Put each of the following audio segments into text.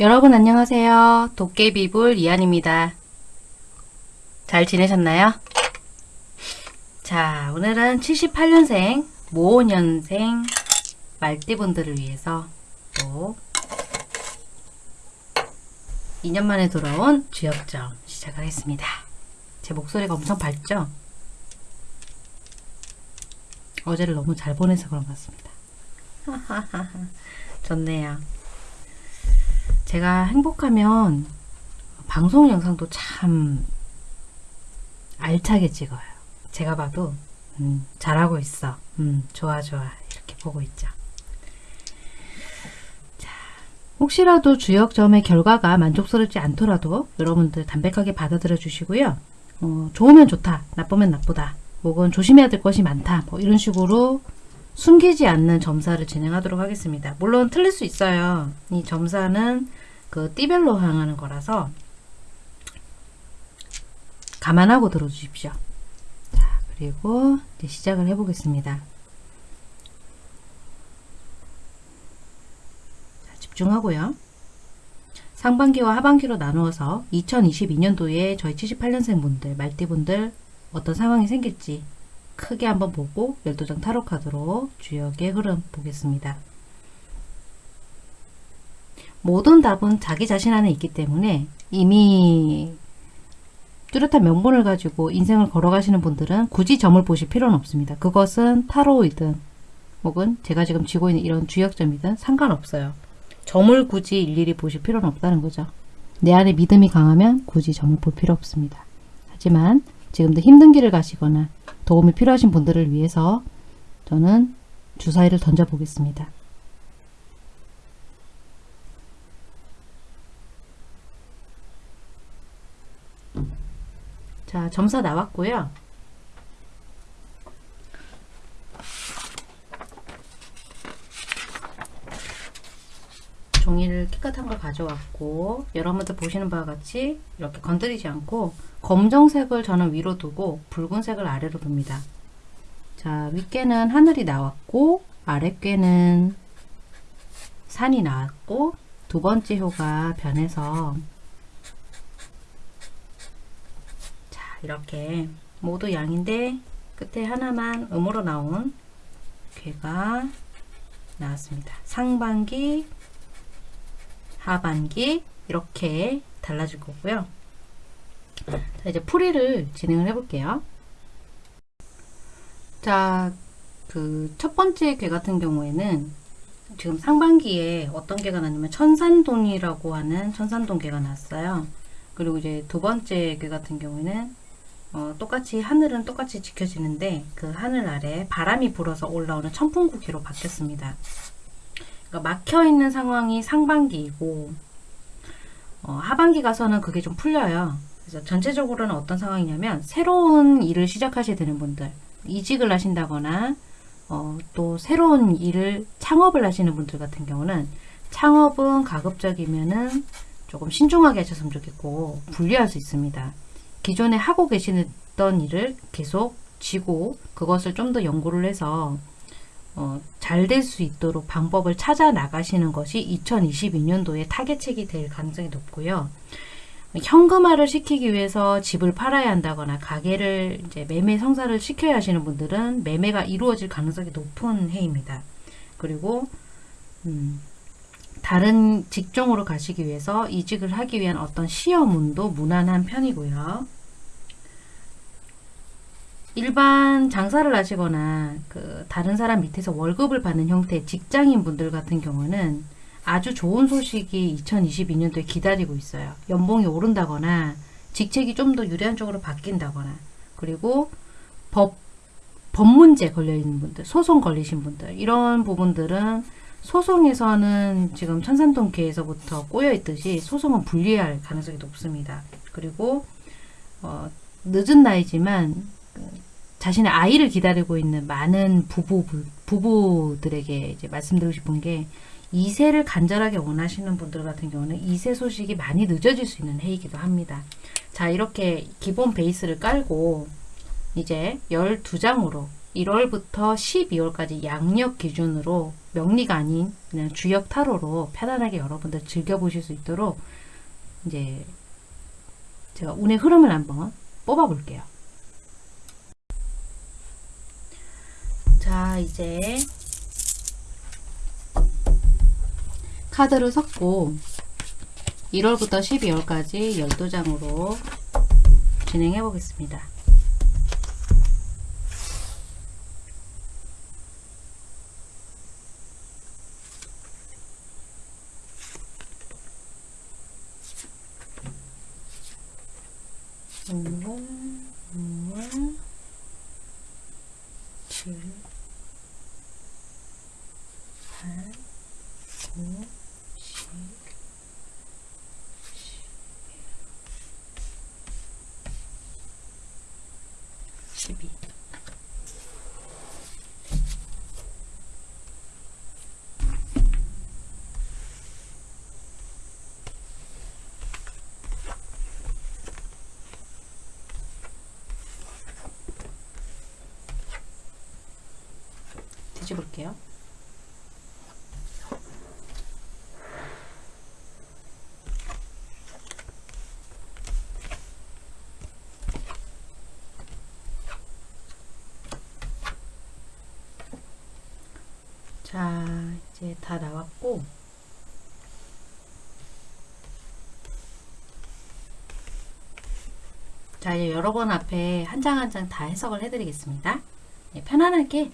여러분 안녕하세요. 도깨비불 이한입니다. 잘 지내셨나요? 자, 오늘은 78년생, 모년생 말띠분들을 위해서 또 2년 만에 돌아온 주역점 시작하겠습니다. 제 목소리가 엄청 밝죠? 어제를 너무 잘 보내서 그런 것 같습니다. 좋네요. 제가 행복하면 방송 영상도 참 알차게 찍어요. 제가 봐도 음, 잘하고 있어. 음, 좋아 좋아 이렇게 보고 있죠. 자, 혹시라도 주역점의 결과가 만족스럽지 않더라도 여러분들 담백하게 받아들여 주시고요. 어, 좋으면 좋다, 나쁘면 나쁘다, 혹은 조심해야 될 것이 많다, 뭐 이런 식으로 숨기지 않는 점사를 진행하도록 하겠습니다. 물론 틀릴 수 있어요. 이 점사는 그 띠별로 향하는 거라서 감안하고 들어주십시오. 자, 그리고 이제 시작을 해보겠습니다. 자, 집중하고요. 상반기와 하반기로 나누어서 2022년도에 저희 78년생 분들, 말띠분들 어떤 상황이 생길지 크게 한번 보고 12장 타로 카드로 주역의 흐름 보겠습니다. 모든 답은 자기 자신 안에 있기 때문에 이미 뚜렷한 명분을 가지고 인생을 걸어가시는 분들은 굳이 점을 보실 필요는 없습니다. 그것은 타로이든 혹은 제가 지금 쥐고 있는 이런 주역점이든 상관없어요. 점을 굳이 일일이 보실 필요는 없다는 거죠. 내 안에 믿음이 강하면 굳이 점을 볼 필요 없습니다. 하지만 지금도 힘든 길을 가시거나 도움이 필요하신 분들을 위해서 저는 주사위를 던져 보겠습니다. 자, 점사 나왔고요. 종이를 깨끗한 걸 가져왔고 여러분들 보시는 바와 같이 이렇게 건드리지 않고 검정색을 저는 위로 두고 붉은색을 아래로 둡니다. 자, 윗개는 하늘이 나왔고 아랫개는 산이 나왔고 두 번째 효가 변해서 자, 이렇게 모두 양인데 끝에 하나만 음으로 나온 괴가 나왔습니다. 상반기, 하반기 이렇게 달라질 거고요. 자, 이제 풀이를 진행을 해볼게요. 자, 그 첫 번째 괴 같은 경우에는 지금 상반기에 어떤 괴가 나냐면 천산동이라고 하는 천산동 괴가 났어요. 그리고 이제 두 번째 괴 같은 경우에는 어, 똑같이 하늘은 똑같이 지켜지는데 그 하늘 아래 바람이 불어서 올라오는 천풍구기로 바뀌었습니다. 그러니까 막혀 있는 상황이 상반기이고 어, 하반기 가서는 그게 좀 풀려요. 그래서 전체적으로는 어떤 상황이냐면 새로운 일을 시작하셔야 되는 분들 이직을 하신다거나 어, 또 새로운 일을 창업을 하시는 분들 같은 경우는 창업은 가급적이면은 조금 신중하게 하셨으면 좋겠고 분리할 수 있습니다. 기존에 하고 계시던 일을 계속 쥐고 그것을 좀 더 연구를 해서 어, 잘 될 수 있도록 방법을 찾아 나가시는 것이 2022년도에 타겟책이 될 가능성이 높고요. 현금화를 시키기 위해서 집을 팔아야 한다거나 가게를 이제 매매 성사를 시켜야 하시는 분들은 매매가 이루어질 가능성이 높은 해입니다. 그리고 음, 다른 직종으로 가시기 위해서 이직을 하기 위한 어떤 시험운도 무난한 편이고요. 일반 장사를 하시거나 그 다른 사람 밑에서 월급을 받는 형태의 직장인 분들 같은 경우는 아주 좋은 소식이 2022년도에 기다리고 있어요. 연봉이 오른다거나 직책이 좀 더 유리한 쪽으로 바뀐다거나 그리고 법, 법 문제 걸려있는 분들, 소송 걸리신 분들 이런 부분들은 소송에서는 지금 천산동계에서부터 꼬여있듯이 소송은 분리할 가능성이 높습니다. 그리고 어, 늦은 나이지만 그 자신의 아이를 기다리고 있는 많은 부부, 부부들에게 이제 말씀드리고 싶은 게 2세를 간절하게 원하시는 분들 같은 경우는 2세 소식이 많이 늦어질 수 있는 해이기도 합니다. 자 이렇게 기본 베이스를 깔고 이제 12장으로 1월부터 12월까지 양력 기준으로 명리가 아닌 그냥 주역 타로로 편안하게 여러분들 즐겨보실 수 있도록 이제 제가 운의 흐름을 한번 뽑아볼게요. 자, 이제 카드를 섞고 1월부터 12월까지 12장으로 진행해 보겠습니다. 오월, 오월, 7, 8, 9, 10, 12. 뒤집을게요. 자, 이제 다 나왔고, 자, 이제 여러분 앞에 한 장 한 장 다 해석을 해드리겠습니다. 네, 편안하게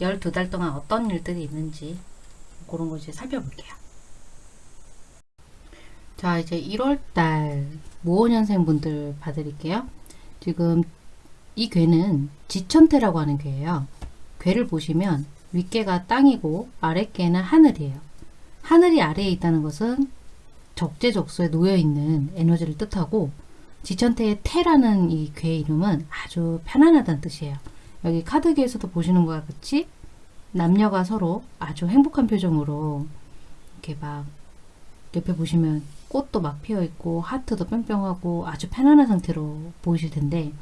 12달 동안 어떤 일들이 있는지 그런 거 이제 살펴볼게요. 자, 이제 1월달 모호년생 분들 봐드릴게요. 지금 이 괴는 지천태라고 하는 괴예요. 괴를 보시면 윗개가 땅이고 아랫개는 하늘이에요. 하늘이 아래에 있다는 것은 적재적소에 놓여 있는 에너지를 뜻하고 지천태의 태라는 이 괴의 이름은 아주 편안하다는 뜻이에요. 여기 카드계에서도 보시는 것과 같이 남녀가 서로 아주 행복한 표정으로 이렇게 막 옆에 보시면 꽃도 막 피어 있고 하트도 뿅뿅하고 아주 편안한 상태로 보이실 텐데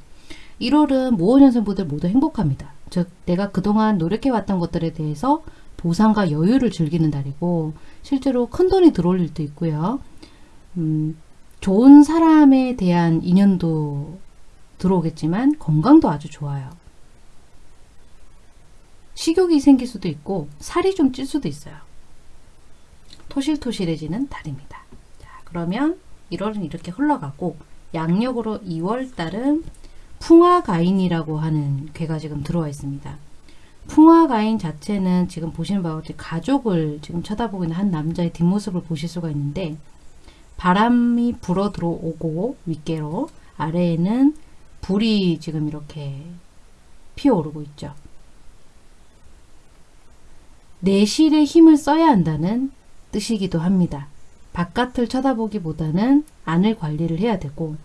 1월은 모호년생분들 모두 행복합니다. 즉 내가 그동안 노력해왔던 것들에 대해서 보상과 여유를 즐기는 달이고 실제로 큰 돈이 들어올 일도 있고요. 음, 좋은 사람에 대한 인연도 들어오겠지만 건강도 아주 좋아요. 식욕이 생길 수도 있고 살이 좀 찔 수도 있어요. 토실토실해지는 달입니다. 자, 그러면 1월은 이렇게 흘러가고 양력으로 2월 달은 풍화가인이라고 하는 괴가 지금 들어와 있습니다. 풍화가인 자체는 지금 보시는 바와 같이 가족을 지금 쳐다보고 있는 한 남자의 뒷모습을 보실 수가 있는데 바람이 불어 들어오고 윗개로 아래에는 불이 지금 이렇게 피어오르고 있죠. 내실의 힘을 써야 한다는 뜻이기도 합니다. 바깥을 쳐다보기보다는 안을 관리를 해야 되고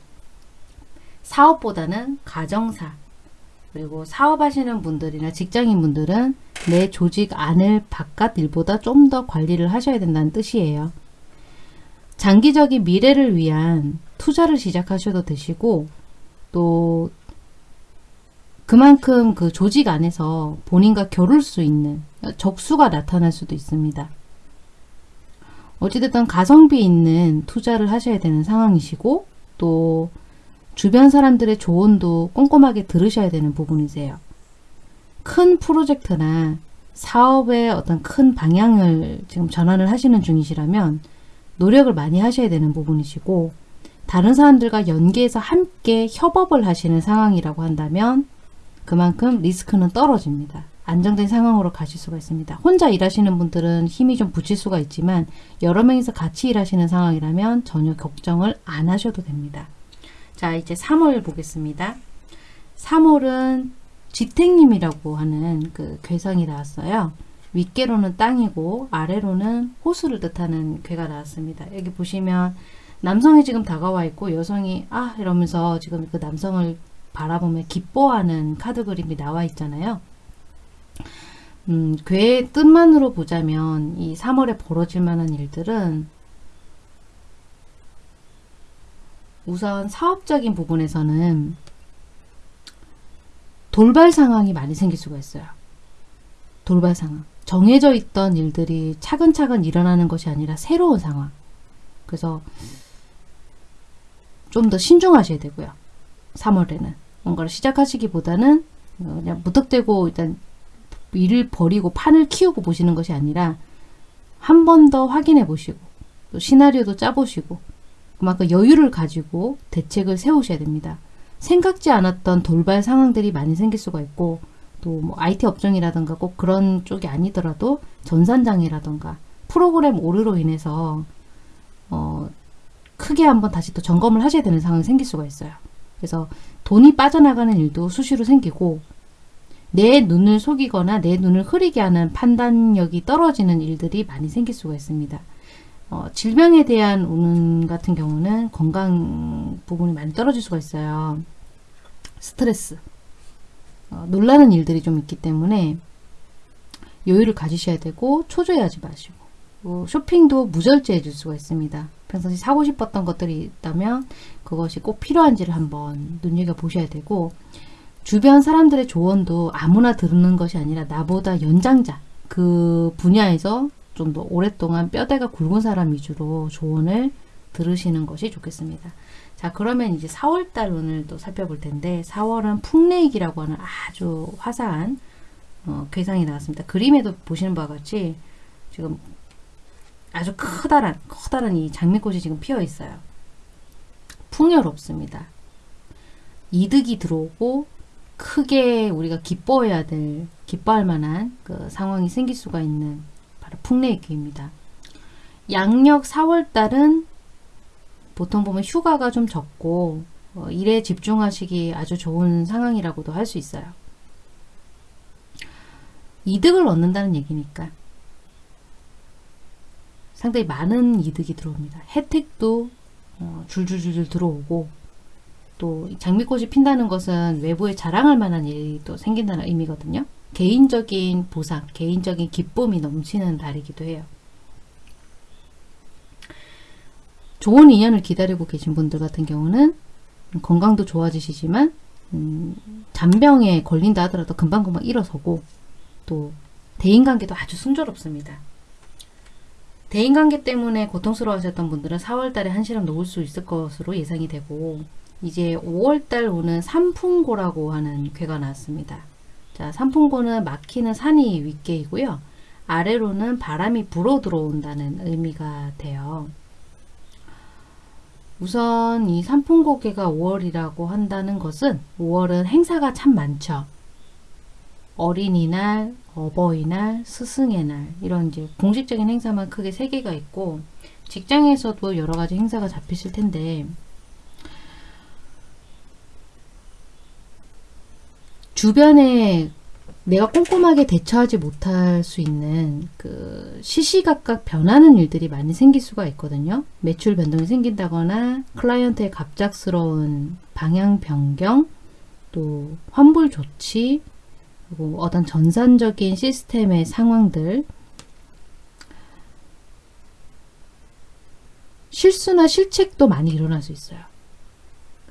사업보다는 가정사 그리고 사업하시는 분들이나 직장인 분들은 내 조직 안을 바깥 일보다 좀 더 관리를 하셔야 된다는 뜻이에요. 장기적인 미래를 위한 투자를 시작하셔도 되시고 또 그만큼 그 조직 안에서 본인과 겨룰 수 있는 적수가 나타날 수도 있습니다. 어찌됐든 가성비 있는 투자를 하셔야 되는 상황이시고 또 주변 사람들의 조언도 꼼꼼하게 들으셔야 되는 부분이세요. 큰 프로젝트나 사업의 어떤 큰 방향을 지금 전환을 하시는 중이시라면 노력을 많이 하셔야 되는 부분이시고 다른 사람들과 연계해서 함께 협업을 하시는 상황이라고 한다면 그만큼 리스크는 떨어집니다. 안정된 상황으로 가실 수가 있습니다. 혼자 일하시는 분들은 힘이 좀 붙일 수가 있지만 여러 명이서 같이 일하시는 상황이라면 전혀 걱정을 안 하셔도 됩니다. 자 이제 3월 보겠습니다. 3월은 지택님이라고 하는 그 괴상이 나왔어요. 윗개로는 땅이고 아래로는 호수를 뜻하는 괴가 나왔습니다. 여기 보시면 남성이 지금 다가와 있고 여성이 아 이러면서 지금 그 남성을 바라보며 기뻐하는 카드 그림이 나와 있잖아요. 음, 괴의 뜻만으로 보자면 이 3월에 벌어질 만한 일들은 우선 사업적인 부분에서는 돌발 상황이 많이 생길 수가 있어요. 돌발 상황. 정해져 있던 일들이 차근차근 일어나는 것이 아니라 새로운 상황. 그래서 좀 더 신중하셔야 되고요. 3월에는. 뭔가를 시작하시기보다는 어, 그냥 무턱대고 일단 일을 버리고 판을 키우고 보시는 것이 아니라 한 번 더 확인해 보시고 또 시나리오도 짜보시고 그만큼 여유를 가지고 대책을 세우셔야 됩니다. 생각지 않았던 돌발 상황들이 많이 생길 수가 있고 또 뭐 IT 업종이라든가 꼭 그런 쪽이 아니더라도 전산장애라든가 프로그램 오류로 인해서 어 크게 한번 다시 또 점검을 하셔야 되는 상황이 생길 수가 있어요. 그래서 돈이 빠져나가는 일도 수시로 생기고 내 눈을 속이거나 내 눈을 흐리게 하는 판단력이 떨어지는 일들이 많이 생길 수가 있습니다. 어, 질병에 대한 운운 같은 경우는 건강 부분이 많이 떨어질 수가 있어요. 스트레스, 어, 놀라는 일들이 좀 있기 때문에 여유를 가지셔야 되고 초조해하지 마시고 어, 쇼핑도 무절제해 줄 수가 있습니다. 평상시 사고 싶었던 것들이 있다면 그것이 꼭 필요한지를 한번 눈여겨보셔야 되고 주변 사람들의 조언도 아무나 듣는 것이 아니라 나보다 연장자 그 분야에서 좀 더 오랫동안 뼈대가 굵은 사람 위주로 조언을 들으시는 것이 좋겠습니다. 자 그러면 이제 4월달 운을 또 살펴볼 텐데 4월은 풍레익이라고 하는 아주 화사한 어, 괴상이 나왔습니다. 그림에도 보시는 바와 같이 지금 아주 커다란 커다란 이 장미꽃이 지금 피어 있어요. 풍요롭습니다. 이득이 들어오고 크게 우리가 기뻐해야 될 기뻐할 만한 그 상황이 생길 수가 있는 바로 풍레익입니다. 양력 4월달은 보통 보면 휴가가 좀 적고 어, 일에 집중하시기 아주 좋은 상황이라고도 할 수 있어요. 이득을 얻는다는 얘기니까 상당히 많은 이득이 들어옵니다. 혜택도 어, 줄줄줄줄 들어오고 또 장미꽃이 핀다는 것은 외부에 자랑할 만한 일이 또 생긴다는 의미거든요. 개인적인 보상, 개인적인 기쁨이 넘치는 달이기도 해요. 좋은 인연을 기다리고 계신 분들 같은 경우는 건강도 좋아지시지만 음, 잔병에 걸린다 하더라도 금방금방 일어서고 또 대인관계도 아주 순조롭습니다. 대인관계 때문에 고통스러워하셨던 분들은 4월달에 한시름 놓을 수 있을 것으로 예상이 되고 이제 5월달 오는 삼풍고라고 하는 괴가 나왔습니다. 자, 삼풍고는 막히는 산이 윗개이고요. 아래로는 바람이 불어 들어온다는 의미가 돼요. 우선 이 삼풍고개가 5월이라고 한다는 것은 5월은 행사가 참 많죠. 어린이날, 어버이날, 스승의 날 이런 이제 공식적인 행사만 크게 3개가 있고 직장에서도 여러 가지 행사가 잡히실 텐데 주변에 내가 꼼꼼하게 대처하지 못할 수 있는 그 시시각각 변하는 일들이 많이 생길 수가 있거든요. 매출 변동이 생긴다거나 클라이언트의 갑작스러운 방향 변경, 또 환불 조치, 그리고 어떤 전산적인 시스템의 상황들 실수나 실책도 많이 일어날 수 있어요.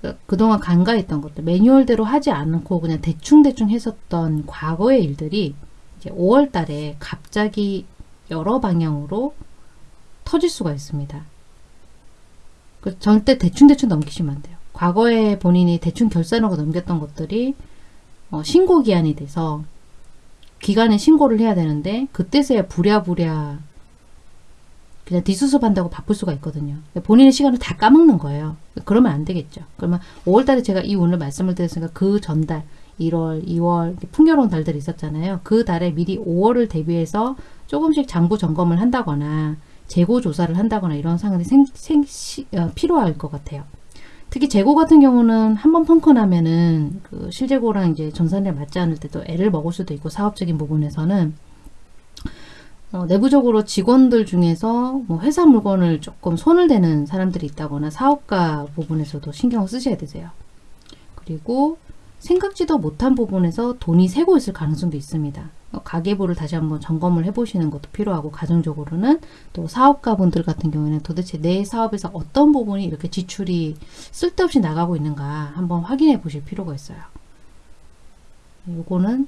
그, 그동안 간과했던 것들, 매뉴얼대로 하지 않고 그냥 대충대충 했었던 과거의 일들이 이제 5월 달에 갑자기 여러 방향으로 터질 수가 있습니다. 그 절대 대충대충 넘기시면 안 돼요. 과거에 본인이 대충 결산하고 넘겼던 것들이 어, 신고 기한이 돼서 기간에 신고를 해야 되는데 그때서야 부랴부랴 그냥 뒷수습한다고 바쁠 수가 있거든요. 본인의 시간을 다 까먹는 거예요. 그러면 안 되겠죠. 그러면 5월달에 제가 이 오늘 말씀을 드렸으니까 그 전달 1월, 2월 풍요로운 달들이 있었잖아요. 그 달에 미리 5월을 대비해서 조금씩 장부 점검을 한다거나 재고 조사를 한다거나 이런 상황이 생, 생, 시, 어, 필요할 것 같아요. 특히 재고 같은 경우는 한 번 펑크 나면은 그 실재고랑 이제 전산에 맞지 않을 때도 애를 먹을 수도 있고 사업적인 부분에서는 어, 내부적으로 직원들 중에서 뭐 회사 물건을 조금 손을 대는 사람들이 있다거나 사업가 부분에서도 신경을 쓰셔야 되세요. 그리고 생각지도 못한 부분에서 돈이 새고 있을 가능성도 있습니다. 어, 가계부를 다시 한번 점검을 해보시는 것도 필요하고 가정적으로는 또 사업가 분들 같은 경우에는 도대체 내 사업에서 어떤 부분이 이렇게 지출이 쓸데없이 나가고 있는가 한번 확인해 보실 필요가 있어요. 요거는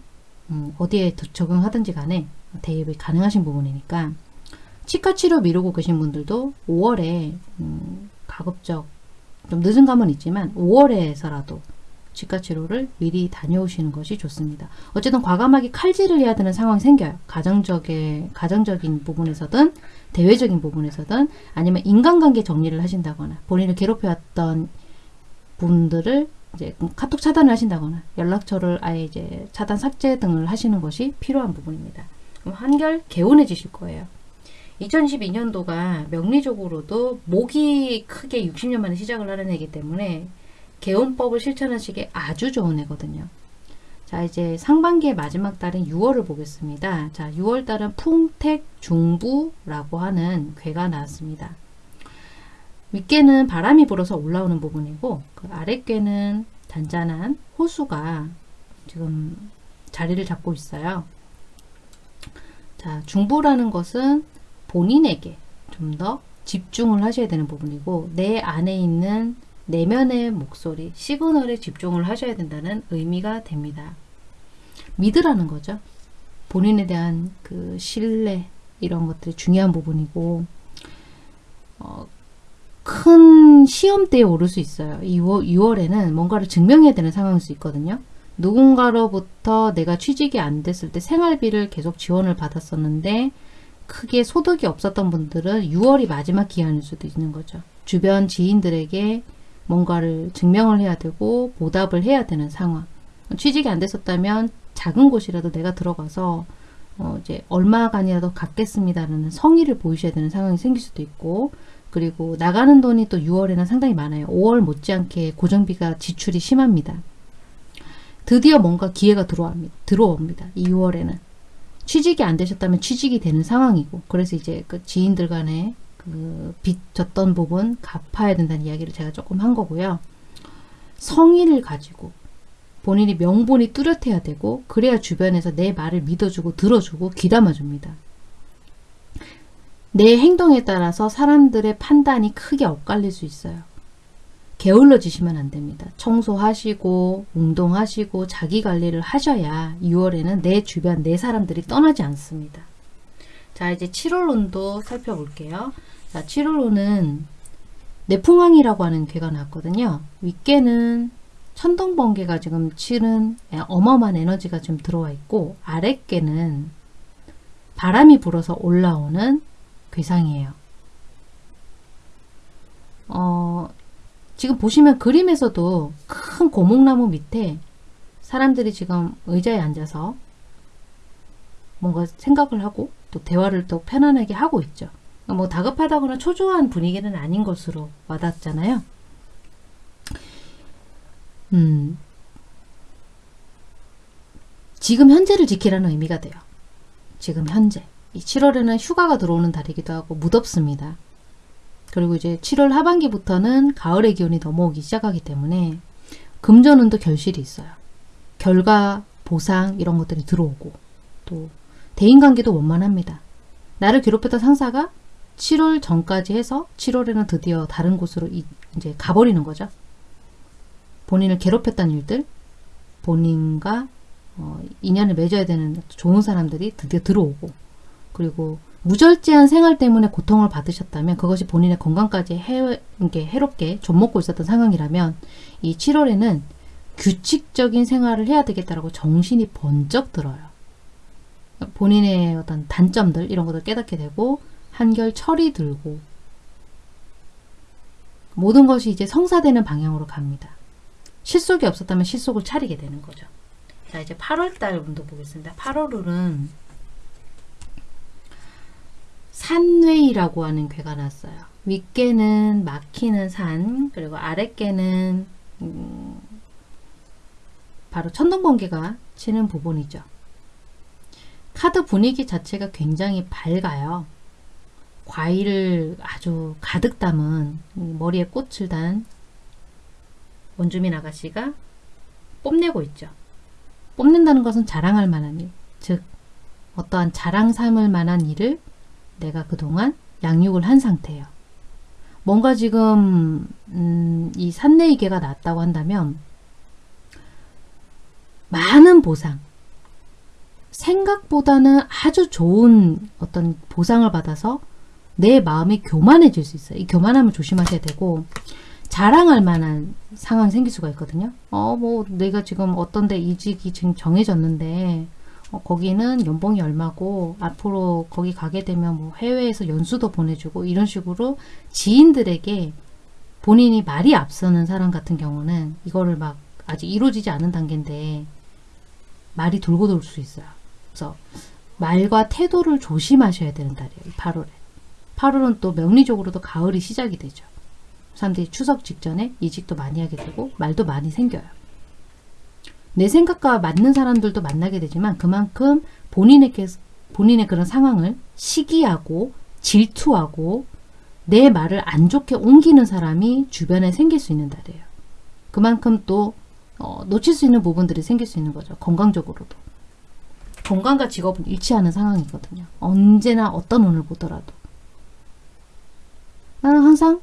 음, 어디에 더 적용하든지 간에 대입이 가능하신 부분이니까 치과 치료 미루고 계신 분들도 5월에 음, 가급적 좀 늦은 감은 있지만 5월에서라도 치과 치료를 미리 다녀오시는 것이 좋습니다. 어쨌든 과감하게 칼질을 해야 되는 상황이 생겨요. 가정적인 가정적인 부분에서든 대외적인 부분에서든 아니면 인간관계 정리를 하신다거나 본인을 괴롭혀왔던 분들을 이제 카톡 차단을 하신다거나 연락처를 아예 이제 차단 삭제 등을 하시는 것이 필요한 부분입니다. 그럼 한결 개운해지실 거예요. 2022년도가 명리적으로도 목이 크게 60년 만에 시작을 하는 해이기 때문에 개운법을 실천하시기에 아주 좋은 해거든요. 자 이제 상반기의 마지막 달인 6월을 보겠습니다. 자 6월 달은 풍택 중부라고 하는 괴가 나왔습니다. 윗괴는 바람이 불어서 올라오는 부분이고 그 아랫괴는 단단한 호수가 지금 자리를 잡고 있어요. 자 중부라는 것은 본인에게 좀 더 집중을 하셔야 되는 부분이고 내 안에 있는 내면의 목소리, 시그널에 집중을 하셔야 된다는 의미가 됩니다. 믿으라는 거죠. 본인에 대한 그 신뢰 이런 것들이 중요한 부분이고 어, 큰 시험대에 오를 수 있어요. 2월, 6월에는 뭔가를 증명해야 되는 상황일 수 있거든요. 누군가로부터 내가 취직이 안 됐을 때 생활비를 계속 지원을 받았었는데 크게 소득이 없었던 분들은 6월이 마지막 기한일 수도 있는 거죠. 주변 지인들에게 뭔가를 증명을 해야 되고 보답을 해야 되는 상황. 취직이 안 됐었다면 작은 곳이라도 내가 들어가서 어 이제 얼마간이라도 갖겠습니다라는 성의를 보이셔야 되는 상황이 생길 수도 있고 그리고 나가는 돈이 또 6월에는 상당히 많아요. 5월 못지않게 고정비가 지출이 심합니다. 드디어 뭔가 기회가 들어옵니다. 들어옵니다. 이 6월에는. 취직이 안 되셨다면 취직이 되는 상황이고 그래서 이제 그 지인들 간에 그 빚 졌던 부분 갚아야 된다는 이야기를 제가 조금 한 거고요. 성의를 가지고 본인이 명분이 뚜렷해야 되고 그래야 주변에서 내 말을 믿어주고 들어주고 귀담아줍니다. 내 행동에 따라서 사람들의 판단이 크게 엇갈릴 수 있어요. 게을러지시면 안 됩니다. 청소하시고 운동하시고 자기관리를 하셔야 6월에는 내 주변 내 사람들이 떠나지 않습니다. 자 이제 7월론도 살펴볼게요. 자, 7월호는 내풍왕이라고 하는 괴가 나왔거든요. 윗괴는 천둥번개가 지금 치는 어마어마한 에너지가 좀 들어와 있고 아랫괴는 바람이 불어서 올라오는 괴상이에요. 어, 지금 보시면 그림에서도 큰 고목나무 밑에 사람들이 지금 의자에 앉아서 뭔가 생각을 하고 또 대화를 또 편안하게 하고 있죠. 뭐 다급하다거나 초조한 분위기는 아닌 것으로 와닿잖아요. 음, 지금 현재를 지키라는 의미가 돼요. 지금 현재. 이 7월에는 휴가가 들어오는 달이기도 하고 무덥습니다. 그리고 이제 7월 하반기부터는 가을의 기온이 넘어오기 시작하기 때문에 금전운도 결실이 있어요. 결과, 보상 이런 것들이 들어오고 또 대인관계도 원만합니다. 나를 괴롭혔던 상사가 7월 전까지 해서 7월에는 드디어 다른 곳으로 이, 제 가버리는 거죠. 본인을 괴롭혔던 일들, 본인과 어, 인연을 맺어야 되는 좋은 사람들이 드디어 들어오고 그리고 무절제한 생활 때문에 고통을 받으셨다면 그것이 본인의 건강까지 해, 해롭게 좀먹고 있었던 상황이라면 이 7월에는 규칙적인 생활을 해야 되겠다라고 정신이 번쩍 들어요. 본인의 어떤 단점들 이런 것을 깨닫게 되고 한결 철이 들고 모든 것이 이제 성사되는 방향으로 갑니다. 실속이 없었다면 실속을 차리게 되는 거죠. 자 이제 8월달 운도 보겠습니다. 8월은 산회이라고 하는 괴가 났어요. 윗개는 막히는 산 그리고 아랫개는 음, 바로 천둥번개가 치는 부분이죠. 카드 분위기 자체가 굉장히 밝아요. 과일을 아주 가득 담은 머리에 꽃을 단 원주민 아가씨가 뽐내고 있죠. 뽐낸다는 것은 자랑할 만한 일, 즉 어떠한 자랑 삼을 만한 일을 내가 그동안 양육을 한 상태예요. 뭔가 지금 음, 이 산내이계가 났다고 한다면 많은 보상. 생각보다는 아주 좋은 어떤 보상을 받아서 내 마음이 교만해질 수 있어요. 이 교만함을 조심하셔야 되고 자랑할 만한 상황이 생길 수가 있거든요. 어, 뭐 내가 지금 어떤 데 이직이 지금 정해졌는데 어, 거기는 연봉이 얼마고 앞으로 거기 가게 되면 뭐 해외에서 연수도 보내주고 이런 식으로 지인들에게 본인이 말이 앞서는 사람 같은 경우는 이거를 막 아직 이루어지지 않은 단계인데 말이 돌고 돌 수 있어요. 그래서 말과 태도를 조심하셔야 되는 달이에요. 8월에. 8월은 또 명리적으로도 가을이 시작이 되죠. 사람들이 추석 직전에 이직도 많이 하게 되고 말도 많이 생겨요. 내 생각과 맞는 사람들도 만나게 되지만 그만큼 본인에게 본인의 그런 상황을 시기하고 질투하고 내 말을 안 좋게 옮기는 사람이 주변에 생길 수 있는 달이에요. 그만큼 또 어, 놓칠 수 있는 부분들이 생길 수 있는 거죠. 건강적으로도. 건강과 직업은 일치하는 상황이거든요. 언제나 어떤 운을 보더라도. 나는 항상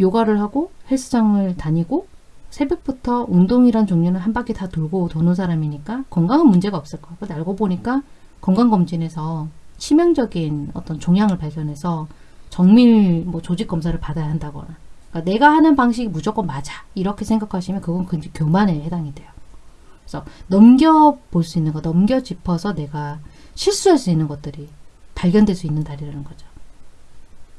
요가를 하고 헬스장을 다니고 새벽부터 운동이란 종류는 한 바퀴 다 돌고 도는 사람이니까 건강은 문제가 없을 거야. 근데 알고 보니까 건강검진에서 치명적인 어떤 종양을 발견해서 정밀 뭐 조직 검사를 받아야 한다거나 그러니까 내가 하는 방식이 무조건 맞아 이렇게 생각하시면 그건 그 교만에 해당이 돼요. 그래서 넘겨볼 수 있는 거 넘겨 짚어서 내가 실수할 수 있는 것들이 발견될 수 있는 달이라는 거죠.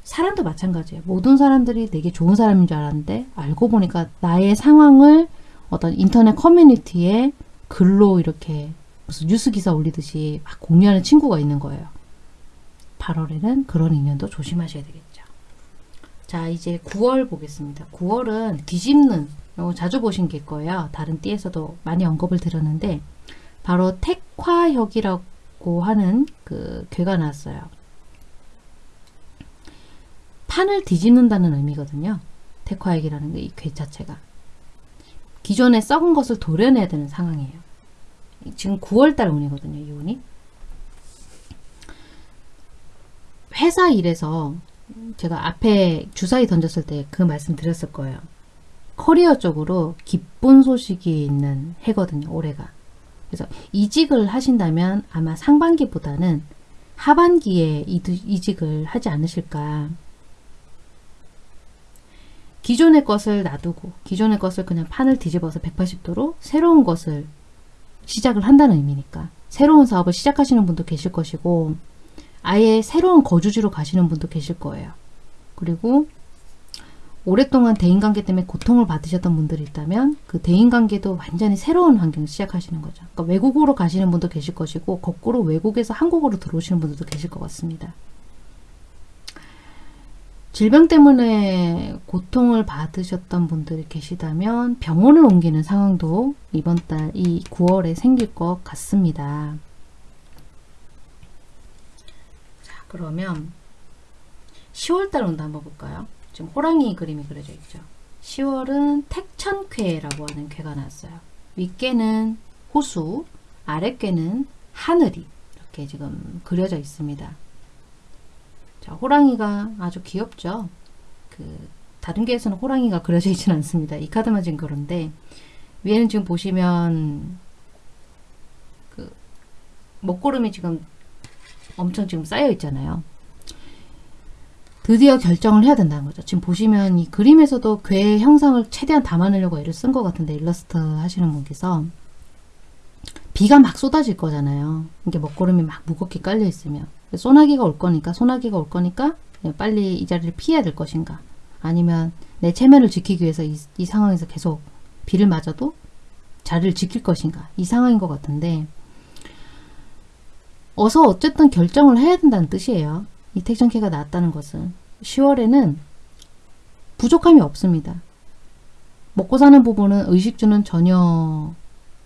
사람도 마찬가지예요. 모든 사람들이 되게 좋은 사람인 줄 알았는데 알고 보니까 나의 상황을 어떤 인터넷 커뮤니티에 글로 이렇게 무슨 뉴스 기사 올리듯이 막 공유하는 친구가 있는 거예요. 8월에는 그런 인연도 조심하셔야 되겠죠. 자 이제 9월 보겠습니다. 9월은 뒤집는 이거 자주 보신 게 거예요. 다른 띠에서도 많이 언급을 드렸는데 바로 택화혁이라고 하는 그 괴가 나왔어요. 판을 뒤집는다는 의미거든요. 택화액이라는 이괴 자체가. 기존에 썩은 것을 도려내야 되는 상황이에요. 지금 9월달 운이거든요. 이 운이. 회사 일에서 제가 앞에 주사위 던졌을 때 그 말씀 드렸을 거예요. 커리어 쪽으로 기쁜 소식이 있는 해거든요. 올해가. 그래서 이직을 하신다면 아마 상반기보다는 하반기에 이직을 하지 않으실까 기존의 것을 놔두고 기존의 것을 그냥 판을 뒤집어서 180도로 새로운 것을 시작을 한다는 의미니까 새로운 사업을 시작하시는 분도 계실 것이고 아예 새로운 거주지로 가시는 분도 계실 거예요. 그리고 오랫동안 대인관계 때문에 고통을 받으셨던 분들이 있다면 그 대인관계도 완전히 새로운 환경 시작하시는 거죠. 그러니까 외국으로 가시는 분도 계실 것이고 거꾸로 외국에서 한국으로 들어오시는 분들도 계실 것 같습니다. 질병 때문에 고통을 받으셨던 분들이 계시다면 병원을 옮기는 상황도 이번 달 이 9월에 생길 것 같습니다. 자 그러면 10월달 운도 한번 볼까요? 지금 호랑이 그림이 그려져 있죠. 10월은 택천쾌라고 하는 쾌가 나왔어요. 윗괴는 호수, 아랫괴는 하늘이 이렇게 지금 그려져 있습니다. 자, 호랑이가 아주 귀엽죠. 그 다른 개에서는 호랑이가 그려져 있지는 않습니다. 이 카드만 지금 그런데 위에는 지금 보시면 그 먹구름이 지금 엄청 지금 쌓여 있잖아요. 드디어 결정을 해야 된다는 거죠. 지금 보시면 이 그림에서도 괴 형상을 최대한 담아내려고 애를 쓴 것 같은데 일러스트 하시는 분께서 비가 막 쏟아질 거잖아요. 이게 먹구름이 막 무겁게 깔려 있으면 소나기가 올 거니까 소나기가 올 거니까 빨리 이 자리를 피해야 될 것인가 아니면 내 체면을 지키기 위해서 이, 이 상황에서 계속 비를 맞아도 자리를 지킬 것인가 이 상황인 것 같은데 어서 어쨌든 결정을 해야 된다는 뜻이에요. 이 택션캐가 나왔다는 것은 10월에는 부족함이 없습니다. 먹고 사는 부분은 의식주는 전혀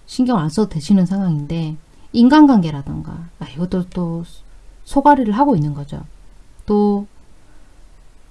신경 안 써도 되시는 상황인데 인간관계라던가 아, 이것도 또 소가리를 하고 있는 거죠. 또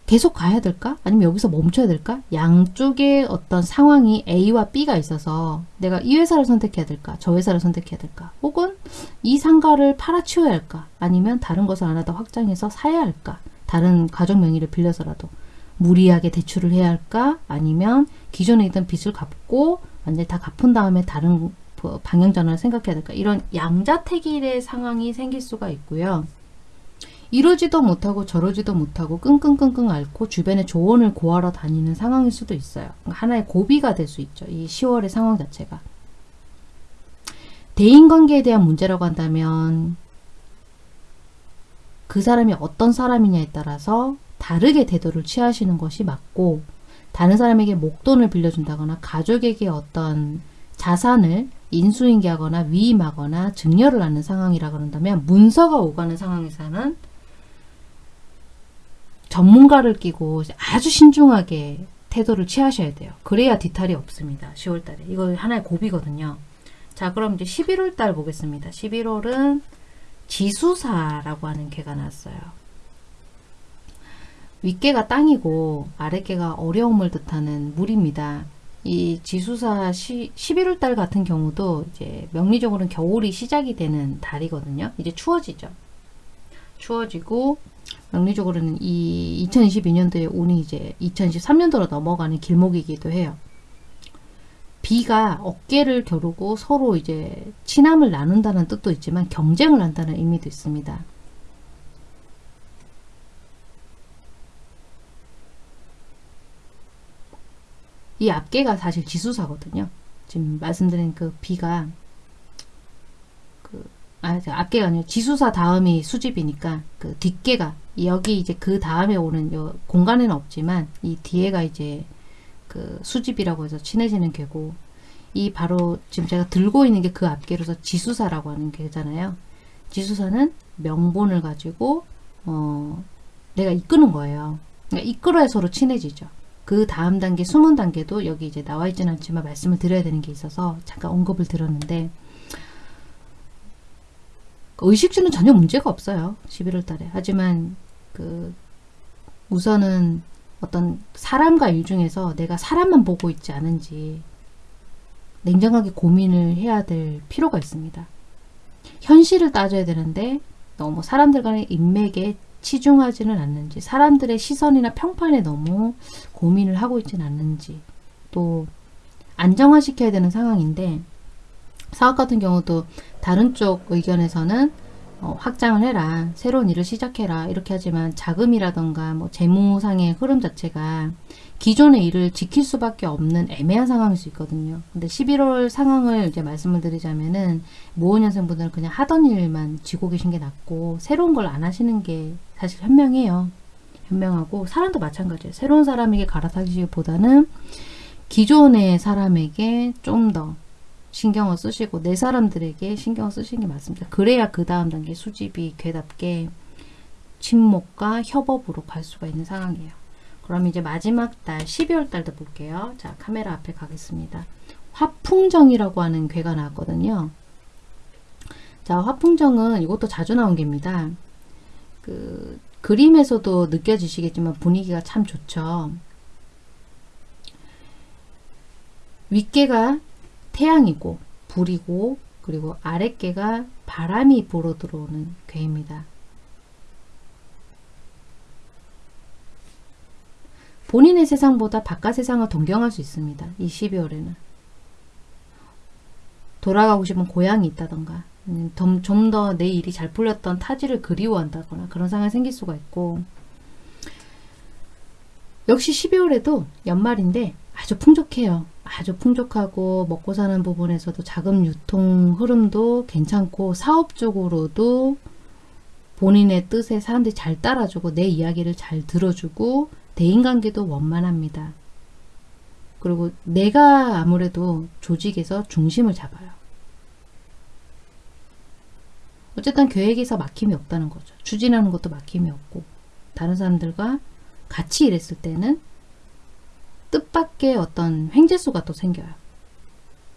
계속 가야 될까? 아니면 여기서 멈춰야 될까? 양쪽의 어떤 상황이 A와 B가 있어서 내가 이 회사를 선택해야 될까? 저 회사를 선택해야 될까? 혹은 이 상가를 팔아치워야 할까? 아니면 다른 것을 하나 더 확장해서 사야 할까? 다른 가족 명의를 빌려서라도 무리하게 대출을 해야 할까? 아니면 기존에 있던 빚을 갚고 완전히 다 갚은 다음에 다른 그 방향 전환을 생각해야 될까? 이런 양자택일의 상황이 생길 수가 있고요. 이러지도 못하고 저러지도 못하고 끙끙끙끙 앓고 주변에 조언을 구하러 다니는 상황일 수도 있어요. 그러니까 하나의 고비가 될 수 있죠. 이 10월의 상황 자체가. 대인관계에 대한 문제라고 한다면 그 사람이 어떤 사람이냐에 따라서 다르게 태도를 취하시는 것이 맞고 다른 사람에게 목돈을 빌려준다거나 가족에게 어떤 자산을 인수인계하거나 위임하거나 증여를 하는 상황이라 그런다면 문서가 오가는 상황에서는 전문가를 끼고 아주 신중하게 태도를 취하셔야 돼요. 그래야 뒤탈이 없습니다. 10월달에. 이거 하나의 고비거든요. 자 그럼 이제 11월달 보겠습니다. 11월은 지수사라고 하는 개가 났어요. 윗개가 땅이고 아랫개가 어려움을 뜻하는 물입니다. 이 지수사 시, 11월 달 같은 경우도 이제 명리적으로는 겨울이 시작이 되는 달이거든요. 이제 추워지죠. 추워지고 명리적으로는 이 2022년도에 운이 이제 2023년도로 넘어가는 길목이기도 해요. 비가 어깨를 겨루고 서로 이제 친함을 나눈다는 뜻도 있지만 경쟁을 한다는 의미도 있습니다. 이 앞개가 사실 지수사거든요. 지금 말씀드린 그 비가 그 아, 앞개가 아니고 지수사 다음이 수집이니까 그 뒷개가 여기 이제 그 다음에 오는 요 공간에는 없지만 이 뒤에가 이제 그 수집이라고 해서 친해지는 개고 이 바로 지금 제가 들고 있는 게 그 앞개로서 지수사라고 하는 개잖아요. 지수사는 명분을 가지고 어 내가 이끄는 거예요. 그러니까 이끌어야 서로 친해지죠. 그 다음 단계 숨은 단계도 여기 이제 나와 있지는 않지만 말씀을 드려야 되는 게 있어서 잠깐 언급을 드렸는데 의식주는 전혀 문제가 없어요. 11월 달에. 하지만 그 우선은 어떤 사람과 일 중에서 내가 사람만 보고 있지 않은지 냉정하게 고민을 해야 될 필요가 있습니다. 현실을 따져야 되는데 너무 사람들 간의 인맥에 치중하지는 않는지 사람들의 시선이나 평판에 너무 고민을 하고 있지는 않는지 또 안정화시켜야 되는 상황인데 사업 같은 경우도 다른 쪽 의견에서는 어, 확장을 해라 새로운 일을 시작해라 이렇게 하지만 자금이라던가 뭐 재무상의 흐름 자체가 기존의 일을 지킬 수밖에 없는 애매한 상황일 수 있거든요. 근데 11월 상황을 이제 말씀을 드리자면은 모호년생 분들은 그냥 하던 일만 쥐고 계신 게 낫고 새로운 걸 안 하시는 게 사실 현명해요. 현명하고 사람도 마찬가지예요. 새로운 사람에게 갈아타기보다는 기존의 사람에게 좀더 신경을 쓰시고 내 사람들에게 신경을 쓰시는 게 맞습니다. 그래야 그 다음 단계 수집이 괴답게 침묵과 협업으로 갈 수가 있는 상황이에요. 그럼 이제 마지막 달 12월 달도 볼게요. 자 카메라 앞에 가겠습니다. 화풍정이라고 하는 괴가 나왔거든요. 자 화풍정은 이것도 자주 나온 개입니다. 그 그림에서도 느껴지시겠지만 분위기가 참 좋죠. 윗개가 태양이고 불이고 그리고 아랫개가 바람이 불어 들어오는 괴입니다. 본인의 세상보다 바깥 세상을 동경할 수 있습니다. 이 12월에는. 돌아가고 싶은 고향이 있다던가 좀 더 내 일이 잘 풀렸던 타지를 그리워한다거나 그런 상황이 생길 수가 있고 역시 12월에도 연말인데 아주 풍족해요. 아주 풍족하고 먹고 사는 부분에서도 자금 유통 흐름도 괜찮고 사업적으로도 본인의 뜻에 사람들이 잘 따라주고 내 이야기를 잘 들어주고 대인관계도 원만합니다. 그리고 내가 아무래도 조직에서 중심을 잡아요. 어쨌든 계획에서 막힘이 없다는 거죠. 추진하는 것도 막힘이 없고 다른 사람들과 같이 일했을 때는 뜻밖의 어떤 횡재수가 또 생겨요.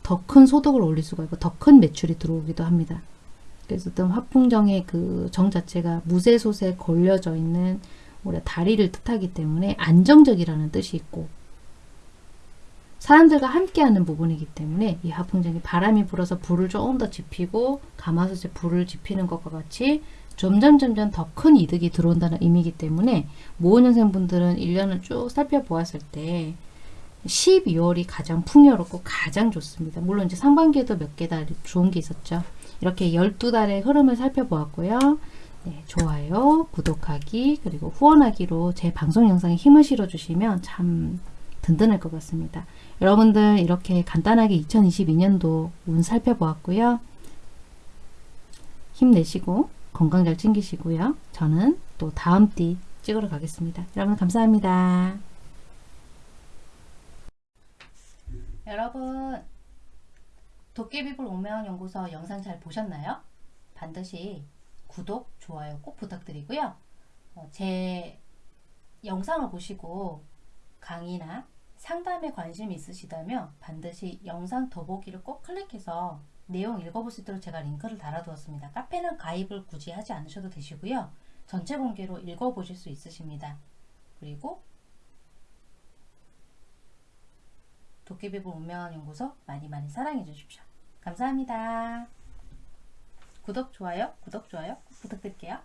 더 큰 소득을 올릴 수가 있고 더 큰 매출이 들어오기도 합니다. 그래서 어떤 화풍정의 그 정 자체가 무쇠솥에 걸려져 있는 우리 다리를 뜻하기 때문에 안정적이라는 뜻이 있고 사람들과 함께하는 부분이기 때문에 이 화풍정이 바람이 불어서 불을 조금 더 지피고 가마솥에 불을 지피는 것과 같이 점점 점점 더 큰 이득이 들어온다는 의미이기 때문에 모은년생 분들은 1년을 쭉 살펴보았을 때 12월이 가장 풍요롭고 가장 좋습니다. 물론 이제 상반기에도 몇 개 달 좋은 게 있었죠. 이렇게 12달의 흐름을 살펴보았고요. 네, 좋아요, 구독하기, 그리고 후원하기로 제 방송 영상에 힘을 실어주시면 참 든든할 것 같습니다. 여러분들 이렇게 간단하게 2022년도 운 살펴보았고요. 힘내시고 건강 잘 챙기시고요. 저는 또 다음 띠 찍으러 가겠습니다. 여러분 감사합니다. 여러분 도깨비불 오명연구소 영상 잘 보셨나요? 반드시 구독, 좋아요 꼭 부탁드리고요. 어, 제 영상을 보시고 강의나 상담에 관심 있으시다면 반드시 영상 더보기를 꼭 클릭해서 내용 읽어볼 수 있도록 제가 링크를 달아두었습니다. 카페는 가입을 굳이 하지 않으셔도 되시고요. 전체 공개로 읽어보실 수 있으십니다. 그리고 도깨비불 운명한 연구소 많이 많이 사랑해 주십시오. 감사합니다. 구독, 좋아요, 구독, 좋아요 꼭 부탁드릴게요.